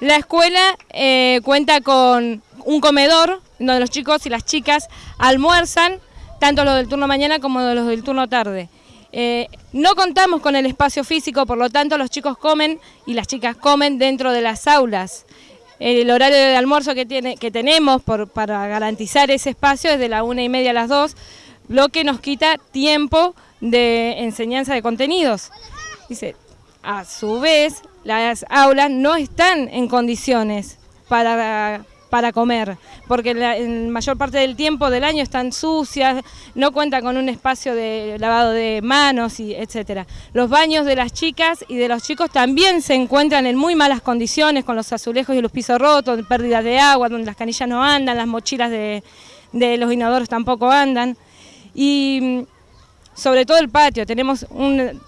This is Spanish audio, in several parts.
La escuela eh, cuenta con un comedor donde los chicos y las chicas almuerzan, tanto los del turno mañana como los del turno tarde. Eh, no contamos con el espacio físico, por lo tanto los chicos comen y las chicas comen dentro de las aulas. El horario de almuerzo que, tiene, que tenemos para garantizar ese espacio es de la una y media a las dos, lo que nos quita tiempo de enseñanza de contenidos. Dice, a su vez, las aulas no están en condiciones para, para comer, porque la mayor parte del tiempo del año están sucias, no cuentan con un espacio de lavado de manos, y etcétera. Los baños de las chicas y de los chicos también se encuentran en muy malas condiciones, con los azulejos y los pisos rotos, pérdidas de agua, donde las canillas no andan, las mochilas de, de los inodoros tampoco andan. Y sobre todo el patio, tenemos un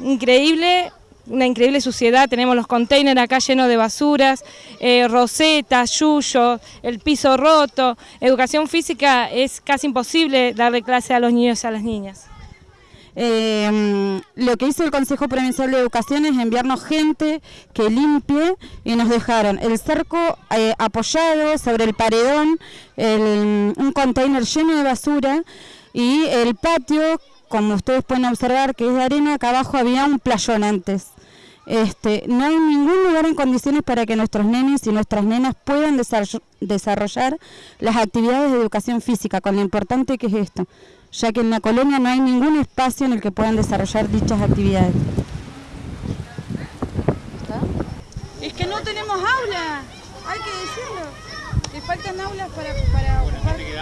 increíble una increíble suciedad, tenemos los containers acá llenos de basuras, eh, rosetas, yuyos, el piso roto, educación física es casi imposible darle clase a los niños y a las niñas. Eh, lo que hizo el Consejo Provincial de Educación es enviarnos gente que limpie y nos dejaron el cerco eh, apoyado sobre el paredón, un container lleno de basura y el patio como ustedes pueden observar que es de arena, acá abajo había un playón antes. Este, no hay ningún lugar en condiciones para que nuestros nenes y nuestras nenas puedan desarrollar las actividades de educación física, con lo importante que es esto, ya que en la colonia no hay ningún espacio en el que puedan desarrollar dichas actividades. Es que no tenemos aulas, hay que decirlo, que faltan aulas para... para